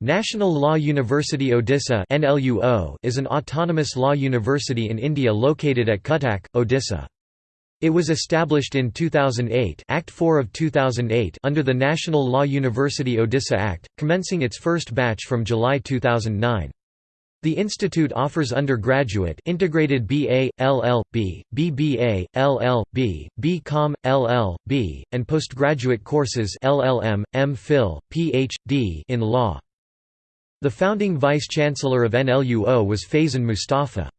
National Law University Odisha is an autonomous law university in India located at Cuttack, Odisha. It was established in 2008 Act 4 of 2008 under the National Law University Odisha Act, commencing its first batch from July 2009. The institute offers undergraduate integrated BA, LL.B., BBA, LL.B., BCom, LL.B., and postgraduate courses LLM, MPhil, PhD in law. The founding vice-chancellor of NLUO was Faizan Mustafa.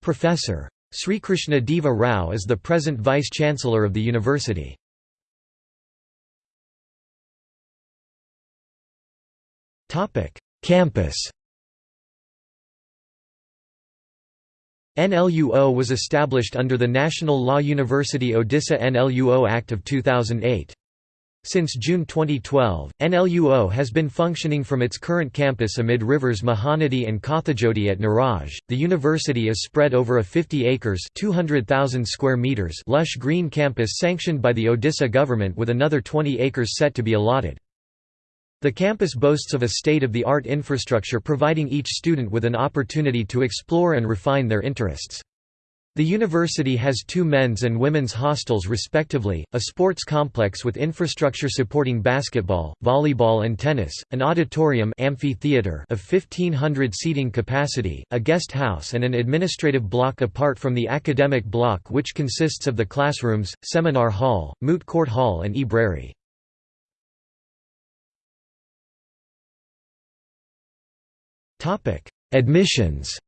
Professor. Srikrishna Deva Rao is the present vice-chancellor of the university. Campus NLUO was established under the National Law University Odisha NLUO Act of 2008. Since June 2012, NLUO has been functioning from its current campus amid rivers Mahanadi and Kathajodi at Naraj. The university is spread over a 50 acres (200,000 square meters) lush green campus sanctioned by the Odisha government with another 20 acres set to be allotted. The campus boasts of a state-of-the-art infrastructure providing each student with an opportunity to explore and refine their interests. The university has two men's and women's hostels respectively, a sports complex with infrastructure supporting basketball, volleyball and tennis, an auditorium amphitheater of 1500 seating capacity, a guest house and an administrative block apart from the academic block which consists of the classrooms, seminar hall, moot court hall and e-brary. Admissions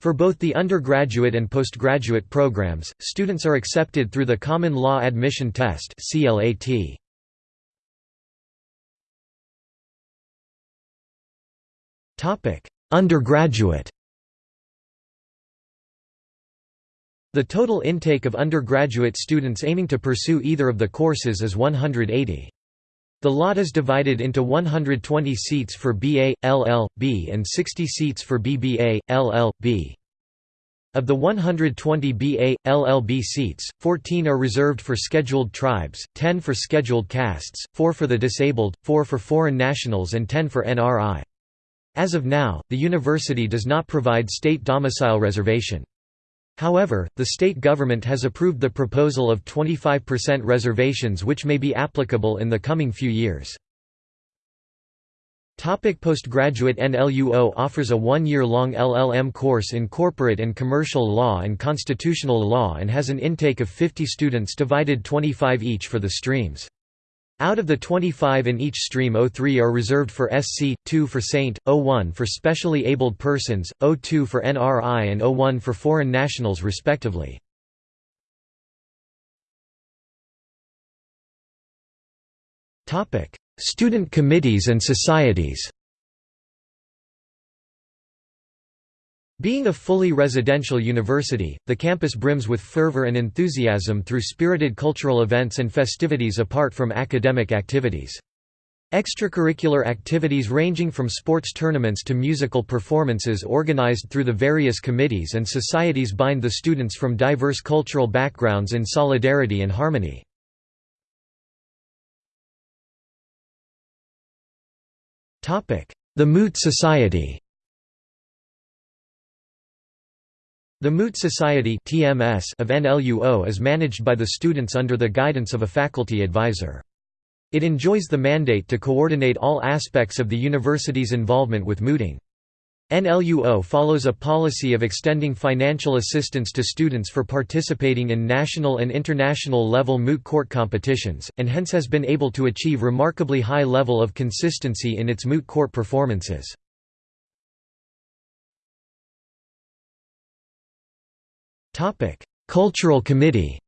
For both the undergraduate and postgraduate programs, students are accepted through the Common Law Admission Test CLAT. Topic: Undergraduate The total intake of undergraduate students aiming to pursue either of the courses is 180. The lot is divided into 120 seats for BA, LL, B and 60 seats for BBA, LL, B. Of the 120 BA, LLB seats, 14 are reserved for scheduled tribes, 10 for scheduled castes, 4 for the disabled, 4 for foreign nationals and 10 for NRI. As of now, the university does not provide state domicile reservation. However, the state government has approved the proposal of 25% reservations which may be applicable in the coming few years. Topic postgraduate NLUO offers a one-year-long LLM course in corporate and commercial law and constitutional law and has an intake of 50 students divided 25 each for the streams. Out of the 25 in each stream 03 are reserved for SC, 2 for Saint, 01 for specially abled persons, 02 for NRI and 01 for foreign nationals respectively. Student committees and societies Being a fully residential university, the campus brims with fervor and enthusiasm through spirited cultural events and festivities apart from academic activities. Extracurricular activities ranging from sports tournaments to musical performances organized through the various committees and societies bind the students from diverse cultural backgrounds in solidarity and harmony. The Moot Society The Moot Society (TMS) of NLUO is managed by the students under the guidance of a faculty advisor. It enjoys the mandate to coordinate all aspects of the university's involvement with mooting. NLUO follows a policy of extending financial assistance to students for participating in national and international level moot court competitions, and hence has been able to achieve remarkably high level of consistency in its moot court performances. Cultural Committee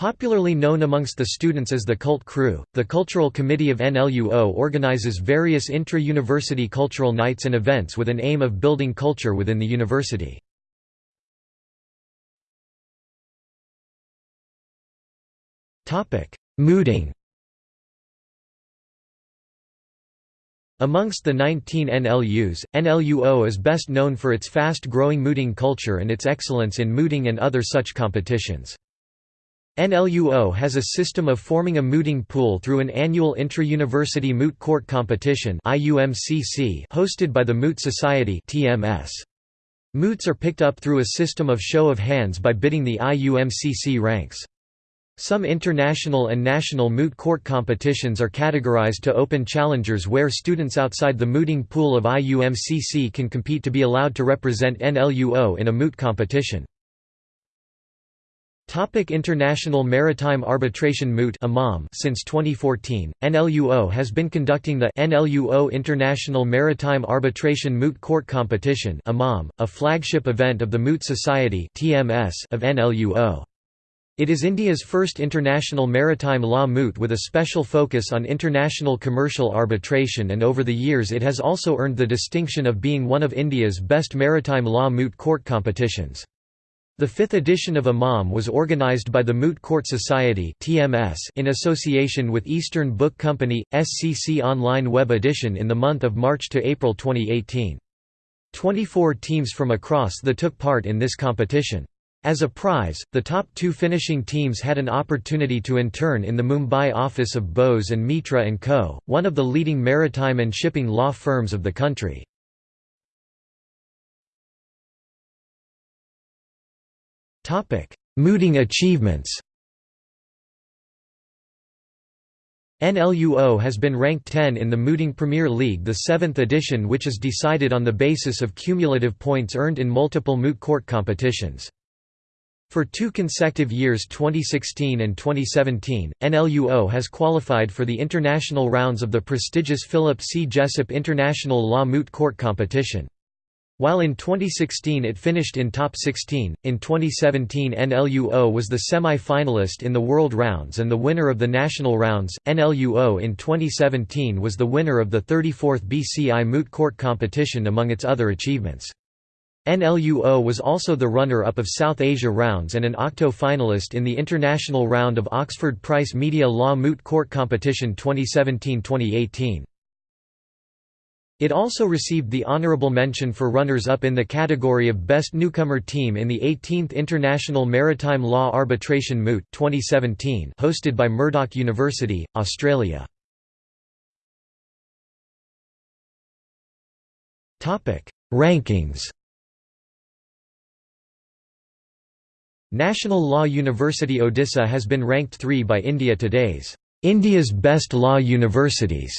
Popularly known amongst the students as the Cult Crew, the Cultural Committee of NLUO organizes various intra-university cultural nights and events with an aim of building culture within the university. Mooting Amongst the 19 NLUs, NLUO is best known for its fast-growing mooting culture and its excellence in mooting and other such competitions. NLUO has a system of forming a mooting pool through an annual intra-university moot court competition hosted by the Moot Society Moots are picked up through a system of show of hands by bidding the IUMCC ranks. Some international and national moot court competitions are categorized to open challengers where students outside the mooting pool of IUMCC can compete to be allowed to represent NLUO in a moot competition. Topic International Maritime Arbitration Moot Since 2014, NLUO has been conducting the NLUO International Maritime Arbitration Moot Court Competition a flagship event of the Moot Society of NLUO. It is India's first international maritime law moot with a special focus on international commercial arbitration and over the years it has also earned the distinction of being one of India's best maritime law moot court competitions. The fifth edition of IMAM was organized by the Moot Court Society in association with Eastern Book Company, SCC Online Web Edition in the month of March to April 2018. 24 teams from across the took part in this competition. As a prize, the top two finishing teams had an opportunity to intern in the Mumbai office of Bose and Mitra & Co., one of the leading maritime and shipping law firms of the country. Mooting achievements NLUO has been ranked 10 in the Mooting Premier League the seventh edition which is decided on the basis of cumulative points earned in multiple moot court competitions. For two consecutive years 2016 and 2017, NLUO has qualified for the international rounds of the prestigious Philip C. Jessup International Law Moot Court Competition. While in 2016 it finished in top 16, in 2017 NLUO was the semi-finalist in the World Rounds and the winner of the National Rounds. NLUO in 2017 was the winner of the 34th BCI Moot Court competition among its other achievements. NLUO was also the runner-up of South Asia Rounds and an octo finalist in the international round of Oxford Price Media Law Moot Court Competition 2017-2018. It also received the honorable mention for runners-up in the category of Best Newcomer Team in the 18th International Maritime Law Arbitration Moot 2017 hosted by Murdoch University, Australia. Rankings National Law University Odisha has been ranked 3 by India Today's India's Best Law Universities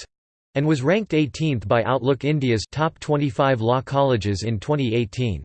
and was ranked 18th by Outlook India's Top 25 Law Colleges in 2018.